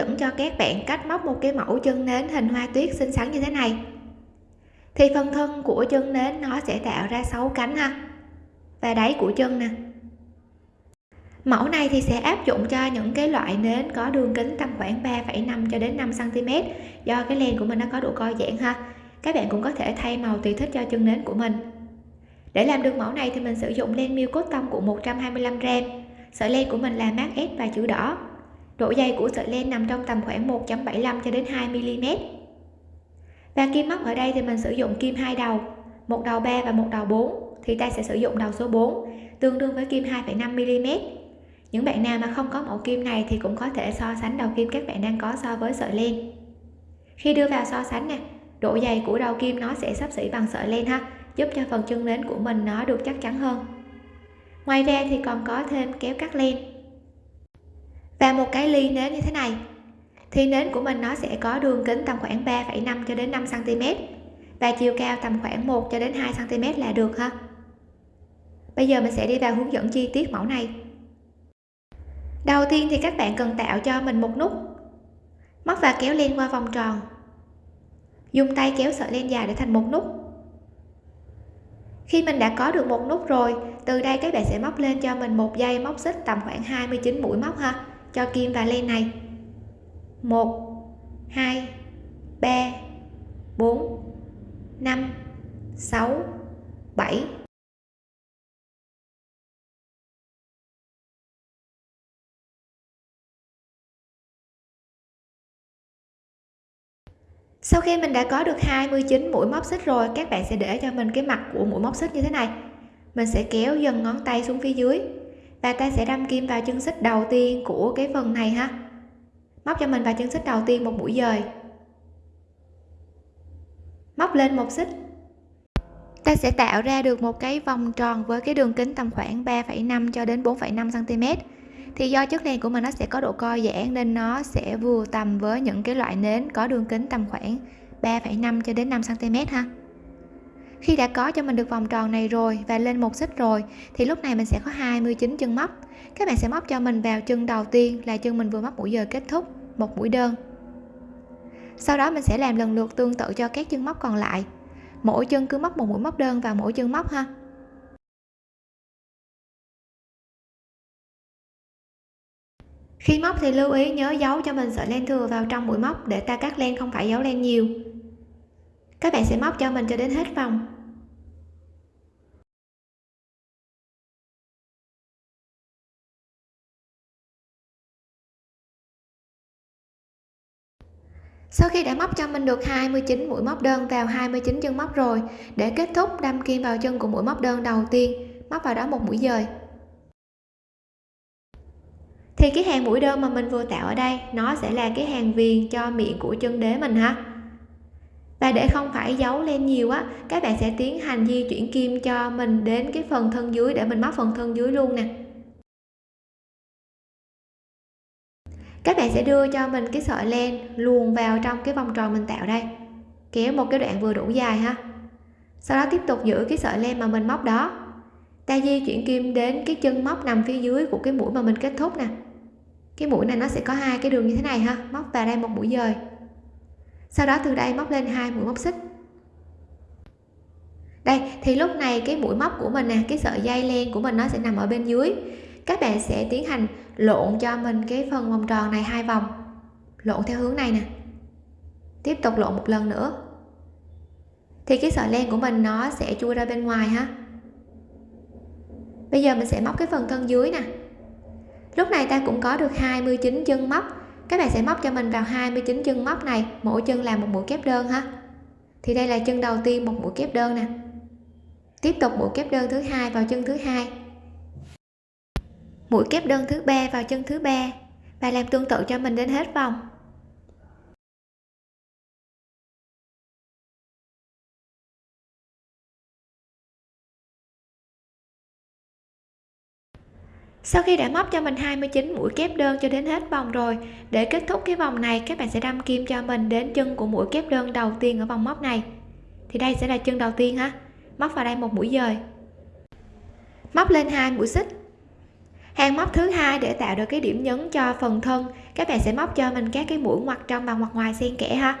dẫn cho các bạn cách móc một cái mẫu chân nến hình hoa tuyết xinh xắn như thế này. Thì phần thân của chân nến nó sẽ tạo ra 6 cánh ha. Và đáy của chân nè. Mẫu này thì sẽ áp dụng cho những cái loại nến có đường kính tầm khoảng 3,5 cho đến 5 cm do cái len của mình nó có độ co giãn ha. Các bạn cũng có thể thay màu tùy thích cho chân nến của mình. Để làm được mẫu này thì mình sử dụng len miêu cốt tông của 125g sợi len của mình là mát S và chữ đỏ độ dày của sợi len nằm trong tầm khoảng 1.75 cho đến 2 mm và kim móc ở đây thì mình sử dụng kim hai đầu một đầu 3 và một đầu 4 thì ta sẽ sử dụng đầu số 4 tương đương với kim 2,5 mm những bạn nào mà không có mẫu kim này thì cũng có thể so sánh đầu kim các bạn đang có so với sợi len. Khi đưa vào so sánh nè độ dày của đầu kim nó sẽ sắp xỉ bằng sợi len ha giúp cho phần chân nến của mình nó được chắc chắn hơn. Ngoài ra thì còn có thêm kéo cắt len và một cái ly nến như thế này. Thì nến của mình nó sẽ có đường kính tầm khoảng 3,5 cho đến 5 cm và chiều cao tầm khoảng 1 cho đến 2 cm là được ha. Bây giờ mình sẽ đi vào hướng dẫn chi tiết mẫu này. Đầu tiên thì các bạn cần tạo cho mình một nút. Móc và kéo len qua vòng tròn. Dùng tay kéo sợi len dài để thành một nút. Khi mình đã có được một nút rồi từ đây các bạn sẽ móc lên cho mình một dây móc xích tầm khoảng 29 mũi móc ha cho kim và len này. 1 2 3 4 5 6 7 sau khi mình đã có được 29 mũi móc xích rồi, các bạn sẽ để cho mình cái mặt của mũi móc xích như thế này. Mình sẽ kéo dần ngón tay xuống phía dưới và ta sẽ đâm kim vào chân xích đầu tiên của cái phần này ha. Móc cho mình vào chân xích đầu tiên một mũi dời. Móc lên một xích. Ta sẽ tạo ra được một cái vòng tròn với cái đường kính tầm khoảng 3,5 cho đến 4,5 cm thì do chất len của mình nó sẽ có độ co giãn nên nó sẽ vừa tầm với những cái loại nến có đường kính tầm khoảng 3,5 cho đến 5 cm ha khi đã có cho mình được vòng tròn này rồi và lên một xích rồi, thì lúc này mình sẽ có 29 chân móc. Các bạn sẽ móc cho mình vào chân đầu tiên là chân mình vừa móc mũi giờ kết thúc, một mũi đơn. Sau đó mình sẽ làm lần lượt tương tự cho các chân móc còn lại. Mỗi chân cứ móc một mũi móc đơn vào mỗi chân móc ha. Khi móc thì lưu ý nhớ giấu cho mình sợi len thừa vào trong mũi móc để ta cắt len không phải giấu len nhiều các bạn sẽ móc cho mình cho đến hết vòng. Sau khi đã móc cho mình được 29 mũi móc đơn vào 29 chân móc rồi, để kết thúc đâm kim vào chân của mũi móc đơn đầu tiên, móc vào đó một mũi dời. Thì cái hàng mũi đơn mà mình vừa tạo ở đây, nó sẽ là cái hàng viền cho miệng của chân đế mình ha và để không phải giấu lên nhiều á, các bạn sẽ tiến hành di chuyển kim cho mình đến cái phần thân dưới để mình móc phần thân dưới luôn nè. Các bạn sẽ đưa cho mình cái sợi len luồn vào trong cái vòng tròn mình tạo đây. Kéo một cái đoạn vừa đủ dài ha. Sau đó tiếp tục giữ cái sợi len mà mình móc đó. Ta di chuyển kim đến cái chân móc nằm phía dưới của cái mũi mà mình kết thúc nè. Cái mũi này nó sẽ có hai cái đường như thế này ha, móc vào đây một mũi dời sau đó từ đây móc lên hai mũi móc xích. Đây, thì lúc này cái mũi móc của mình nè, cái sợi dây len của mình nó sẽ nằm ở bên dưới. Các bạn sẽ tiến hành lộn cho mình cái phần vòng tròn này hai vòng. Lộn theo hướng này nè. Tiếp tục lộn một lần nữa. Thì cái sợi len của mình nó sẽ chui ra bên ngoài ha. Bây giờ mình sẽ móc cái phần thân dưới nè. Lúc này ta cũng có được 29 chân móc các bạn sẽ móc cho mình vào 29 chân móc này, mỗi chân làm một mũi kép đơn ha. Thì đây là chân đầu tiên một mũi kép đơn nè. Tiếp tục mũi kép đơn thứ hai vào chân thứ hai. Mũi kép đơn thứ ba vào chân thứ ba. Và làm tương tự cho mình đến hết vòng. Sau khi đã móc cho mình 29 mũi kép đơn cho đến hết vòng rồi, để kết thúc cái vòng này, các bạn sẽ đâm kim cho mình đến chân của mũi kép đơn đầu tiên ở vòng móc này. Thì đây sẽ là chân đầu tiên ha. Móc vào đây một mũi dời. Móc lên hai mũi xích. Hàng móc thứ hai để tạo được cái điểm nhấn cho phần thân, các bạn sẽ móc cho mình các cái mũi ngoặt trong và ngoặt ngoài xen kẽ ha.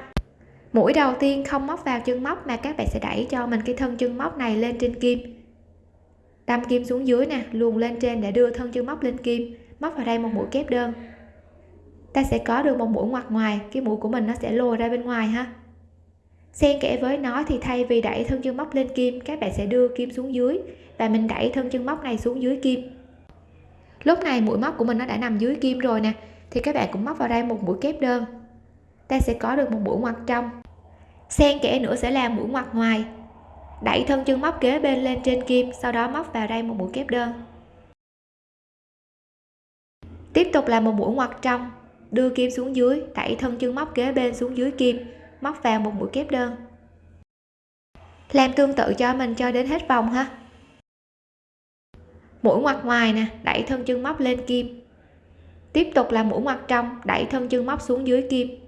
Mũi đầu tiên không móc vào chân móc mà các bạn sẽ đẩy cho mình cái thân chân móc này lên trên kim tam kim xuống dưới nè, luồn lên trên để đưa thân chân móc lên kim, móc vào đây một mũi kép đơn. Ta sẽ có được một mũi ngoặt ngoài, cái mũi của mình nó sẽ lùi ra bên ngoài ha. Xen kẽ với nó thì thay vì đẩy thân chân móc lên kim, các bạn sẽ đưa kim xuống dưới và mình đẩy thân chân móc này xuống dưới kim. Lúc này mũi móc của mình nó đã nằm dưới kim rồi nè, thì các bạn cũng móc vào đây một mũi kép đơn. Ta sẽ có được một mũi ngoặt trong. Xen kẽ nữa sẽ là mũi ngoặt ngoài đẩy thân chân móc kế bên lên trên kim, sau đó móc vào đây một mũi kép đơn. Tiếp tục là một mũi ngoặt trong, đưa kim xuống dưới, đẩy thân chân móc kế bên xuống dưới kim, móc vào một mũi kép đơn. Làm tương tự cho mình cho đến hết vòng ha. Mũi ngoặt ngoài nè, đẩy thân chân móc lên kim. Tiếp tục là mũi ngoặt trong, đẩy thân chân móc xuống dưới kim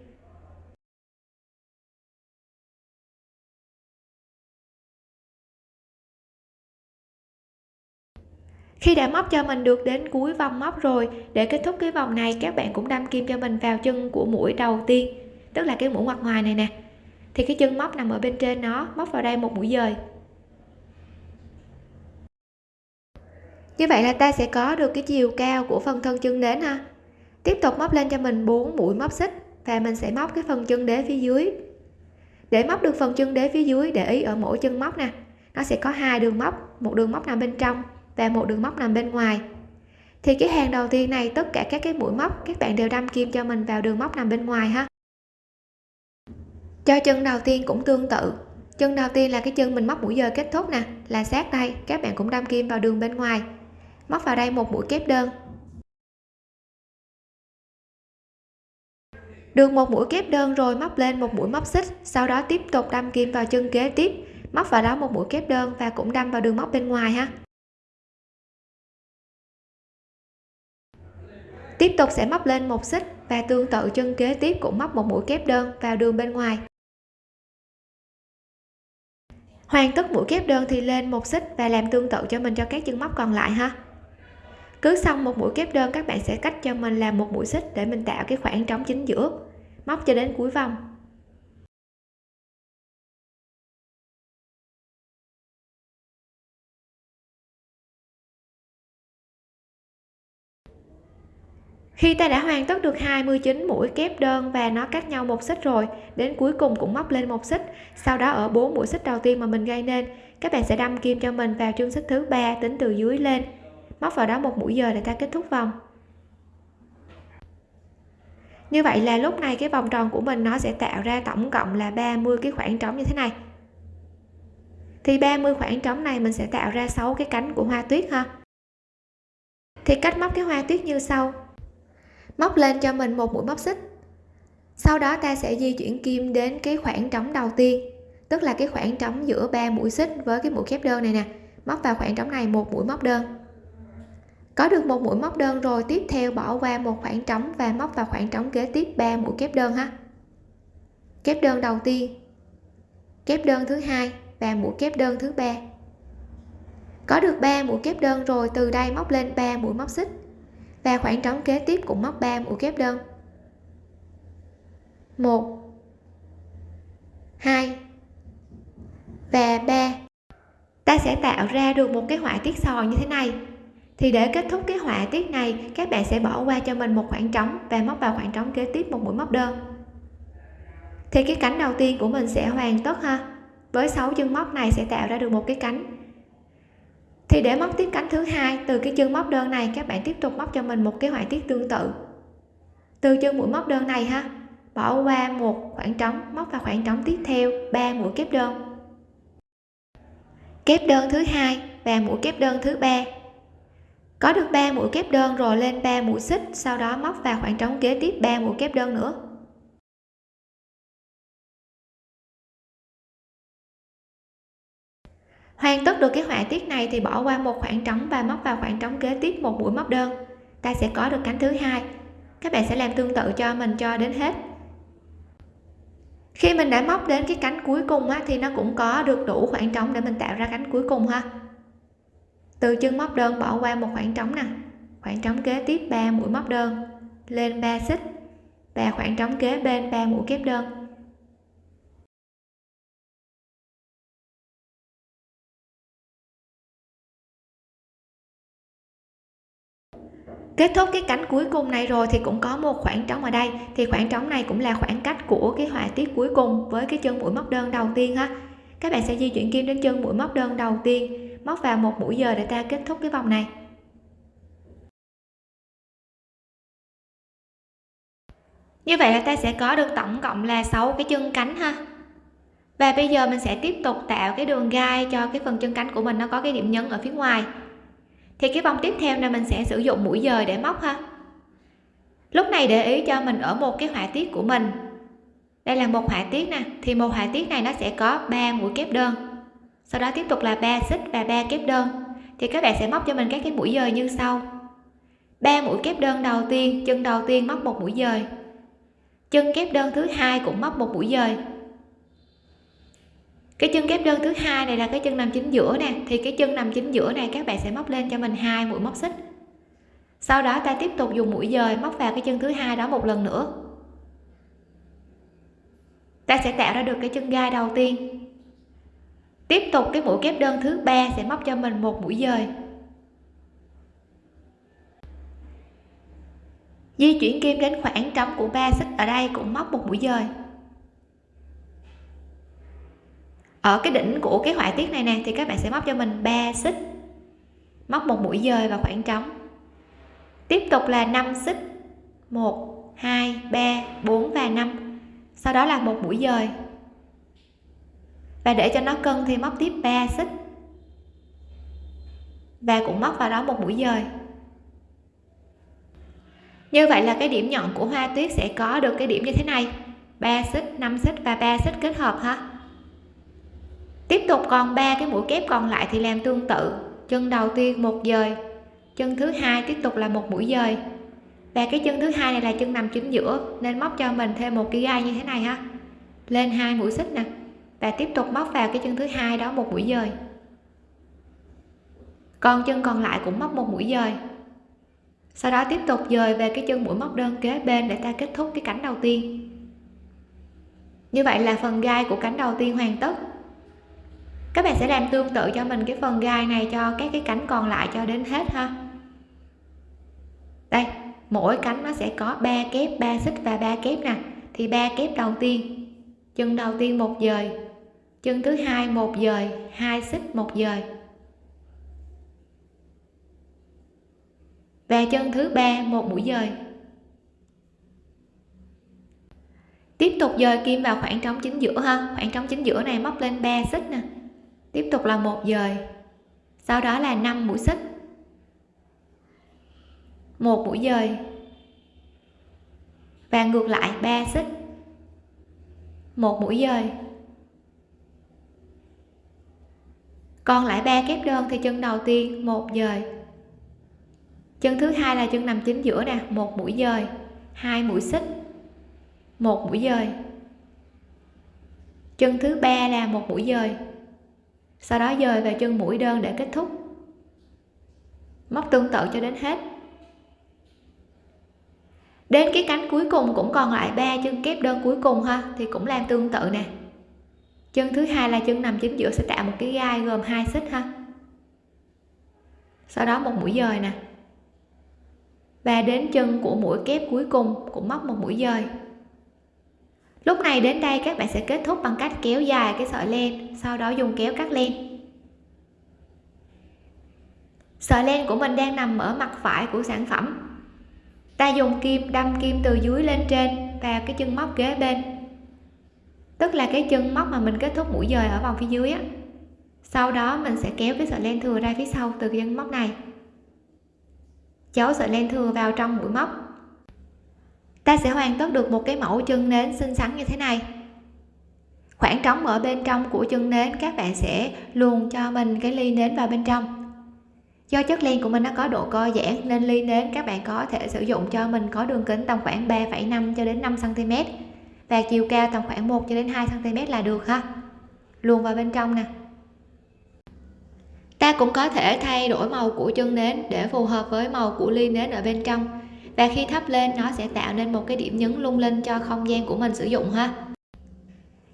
khi đã móc cho mình được đến cuối vòng móc rồi, để kết thúc cái vòng này, các bạn cũng đâm kim cho mình vào chân của mũi đầu tiên, tức là cái mũi ngoặt ngoài này nè. Thì cái chân móc nằm ở bên trên nó, móc vào đây một mũi dời. Như vậy là ta sẽ có được cái chiều cao của phần thân chân đến ha. Tiếp tục móc lên cho mình 4 mũi móc xích, và mình sẽ móc cái phần chân đế phía dưới. Để móc được phần chân đế phía dưới, để ý ở mỗi chân móc nè, nó sẽ có hai đường móc, một đường móc nằm bên trong và một đường móc nằm bên ngoài. Thì cái hàng đầu tiên này, tất cả các cái mũi móc, các bạn đều đâm kim cho mình vào đường móc nằm bên ngoài ha. Cho chân đầu tiên cũng tương tự. Chân đầu tiên là cái chân mình móc mũi giờ kết thúc nè, là sát đây, các bạn cũng đâm kim vào đường bên ngoài. Móc vào đây một mũi kép đơn. Được một mũi kép đơn rồi, móc lên một mũi móc xích, sau đó tiếp tục đâm kim vào chân kế tiếp. Móc vào đó một mũi kép đơn và cũng đâm vào đường móc bên ngoài ha. Tiếp tục sẽ móc lên một xích và tương tự chân kế tiếp cũng móc một mũi kép đơn vào đường bên ngoài. Hoàn tất mũi kép đơn thì lên một xích và làm tương tự cho mình cho các chân móc còn lại ha. Cứ xong một mũi kép đơn, các bạn sẽ cách cho mình làm một mũi xích để mình tạo cái khoảng trống chính giữa, móc cho đến cuối vòng. Khi ta đã hoàn tất được 29 mũi kép đơn và nó cách nhau một xích rồi, đến cuối cùng cũng móc lên một xích. Sau đó ở bốn mũi xích đầu tiên mà mình gây nên, các bạn sẽ đâm kim cho mình vào chân xích thứ ba tính từ dưới lên. Móc vào đó một mũi giờ để ta kết thúc vòng. Như vậy là lúc này cái vòng tròn của mình nó sẽ tạo ra tổng cộng là 30 cái khoảng trống như thế này. Thì 30 khoảng trống này mình sẽ tạo ra 6 cái cánh của hoa tuyết ha. Thì cách móc cái hoa tuyết như sau móc lên cho mình một mũi móc xích. Sau đó ta sẽ di chuyển kim đến cái khoảng trống đầu tiên, tức là cái khoảng trống giữa ba mũi xích với cái mũi kép đơn này nè. Móc vào khoảng trống này một mũi móc đơn. Có được một mũi móc đơn rồi, tiếp theo bỏ qua một khoảng trống và móc vào khoảng trống kế tiếp 3 mũi kép đơn ha. Kép đơn đầu tiên, kép đơn thứ hai và mũi kép đơn thứ ba. Có được 3 mũi kép đơn rồi, từ đây móc lên 3 mũi móc xích và khoảng trống kế tiếp cũng móc 3 mũi kép đơn. 1 2 và 3 ta sẽ tạo ra được một cái họa tiết sò như thế này. Thì để kết thúc cái họa tiết này, các bạn sẽ bỏ qua cho mình một khoảng trống và móc vào khoảng trống kế tiếp một mũi móc đơn. Thì cái cánh đầu tiên của mình sẽ hoàn tất ha. Với 6 chân móc này sẽ tạo ra được một cái cánh thì để móc tiếp cánh thứ hai, từ cái chân móc đơn này, các bạn tiếp tục móc cho mình một cái họa tiết tương tự. Từ chân mũi móc đơn này ha, bỏ qua một khoảng trống, móc vào khoảng trống tiếp theo 3 mũi kép đơn. Kép đơn thứ hai và mũi kép đơn thứ ba. Có được 3 mũi kép đơn rồi lên 3 mũi xích, sau đó móc vào khoảng trống kế tiếp 3 mũi kép đơn nữa. Hoàn tất được cái họa tiết này thì bỏ qua một khoảng trống và móc vào khoảng trống kế tiếp một mũi móc đơn. Ta sẽ có được cánh thứ hai. Các bạn sẽ làm tương tự cho mình cho đến hết. Khi mình đã móc đến cái cánh cuối cùng á, thì nó cũng có được đủ khoảng trống để mình tạo ra cánh cuối cùng ha. Từ chân móc đơn bỏ qua một khoảng trống nè. Khoảng trống kế tiếp 3 mũi móc đơn. Lên 3 xích. Và khoảng trống kế bên 3 mũi kép đơn. Kết thúc cái cánh cuối cùng này rồi thì cũng có một khoảng trống ở đây. Thì khoảng trống này cũng là khoảng cách của cái họa tiết cuối cùng với cái chân mũi móc đơn đầu tiên ha. Các bạn sẽ di chuyển kim đến chân mũi móc đơn đầu tiên. Móc vào một mũi giờ để ta kết thúc cái vòng này. Như vậy là ta sẽ có được tổng cộng là 6 cái chân cánh ha. Và bây giờ mình sẽ tiếp tục tạo cái đường gai cho cái phần chân cánh của mình. Nó có cái điểm nhấn ở phía ngoài thì cái vòng tiếp theo này mình sẽ sử dụng mũi dời để móc ha. Lúc này để ý cho mình ở một cái họa tiết của mình. Đây là một họa tiết nè, thì một họa tiết này nó sẽ có 3 mũi kép đơn. Sau đó tiếp tục là 3 xích và 3 kép đơn. Thì các bạn sẽ móc cho mình các cái mũi dời như sau. 3 mũi kép đơn đầu tiên, chân đầu tiên móc một mũi dời. Chân kép đơn thứ hai cũng móc một mũi dời cái chân kép đơn thứ hai này là cái chân nằm chính giữa nè. Thì cái chân nằm chính giữa này các bạn sẽ móc lên cho mình hai mũi móc xích. Sau đó ta tiếp tục dùng mũi dời móc vào cái chân thứ hai đó một lần nữa. Ta sẽ tạo ra được cái chân gai đầu tiên. Tiếp tục cái mũi kép đơn thứ ba sẽ móc cho mình một mũi dời. Di chuyển kim đến khoảng trống của ba xích ở đây cũng móc một mũi dời. Ở cái đỉnh của cái họa tiết này nè, thì các bạn sẽ móc cho mình 3 xích. Móc một mũi dời vào khoảng trống. Tiếp tục là 5 xích. 1 2 3 4 và 5 sau đó là một mũi dời. Và để cho nó cân thì móc tiếp 3 xích. Và cũng móc vào đó một mũi dời. Như vậy là cái điểm nhọn của hoa tuyết sẽ có được cái điểm như thế này. 3 xích 5 xích và 3 xích kết hợp ha tiếp tục còn ba cái mũi kép còn lại thì làm tương tự. Chân đầu tiên một dời, chân thứ hai tiếp tục là một mũi dời. Và cái chân thứ hai này là chân nằm chính giữa, nên móc cho mình thêm một cái gai như thế này ha. Lên hai mũi xích nè, và tiếp tục móc vào cái chân thứ hai đó một mũi dời. Còn chân còn lại cũng móc một mũi dời. Sau đó tiếp tục dời về cái chân mũi móc đơn kế bên để ta kết thúc cái cánh đầu tiên. Như vậy là phần gai của cánh đầu tiên hoàn tất các bạn sẽ làm tương tự cho mình cái phần gai này cho các cái cánh còn lại cho đến hết ha. Đây, mỗi cánh nó sẽ có 3 kép 3 xích và 3 kép nè. Thì ba kép đầu tiên, chân đầu tiên một dời, chân thứ hai một dời, hai xích một dời. Và chân thứ ba một mũi dời. Tiếp tục dời kim vào khoảng trống chính giữa ha. Khoảng trống chính giữa này móc lên 3 xích nè tiếp tục là một dời. Sau đó là 5 mũi xích. Một mũi dời. Và ngược lại 3 xích. Một mũi dời. Còn lại ba kép đơn thì chân đầu tiên, một dời. Chân thứ hai là chân nằm chính giữa nè, một mũi dời, hai mũi xích, một mũi dời. Chân thứ ba là một mũi dời sau đó dời về chân mũi đơn để kết thúc. Móc tương tự cho đến hết. Đến cái cánh cuối cùng cũng còn lại ba chân kép đơn cuối cùng ha, thì cũng làm tương tự nè. Chân thứ hai là chân nằm chính giữa sẽ tạo một cái gai gồm hai xích ha. Sau đó một mũi dời nè. Và đến chân của mũi kép cuối cùng cũng móc một mũi dời lúc này đến đây các bạn sẽ kết thúc bằng cách kéo dài cái sợi len, sau đó dùng kéo cắt len. Sợi len của mình đang nằm ở mặt phải của sản phẩm. Ta dùng kim đâm kim từ dưới lên trên vào cái chân móc kế bên. Tức là cái chân móc mà mình kết thúc mũi dời ở vòng phía dưới á. Sau đó mình sẽ kéo cái sợi len thừa ra phía sau từ cái chân móc này. Cháu sợi len thừa vào trong mũi móc ta sẽ hoàn tất được một cái mẫu chân nến xinh xắn như thế này. Khoảng trống ở bên trong của chân nến các bạn sẽ luồn cho mình cái ly nến vào bên trong. Do chất len của mình nó có độ co giãn nên ly nến các bạn có thể sử dụng cho mình có đường kính tầm khoảng 3,5 cho đến 5 cm và chiều cao tầm khoảng 1 cho đến 2 cm là được ha. Luồn vào bên trong nè. Ta cũng có thể thay đổi màu của chân nến để phù hợp với màu của ly nến ở bên trong và khi thắp lên, nó sẽ tạo nên một cái điểm nhấn lung linh cho không gian của mình sử dụng ha.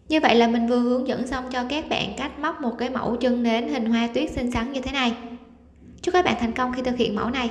Như vậy là mình vừa hướng dẫn xong cho các bạn cách móc một cái mẫu chân nến hình hoa tuyết xinh xắn như thế này. Chúc các bạn thành công khi thực hiện mẫu này.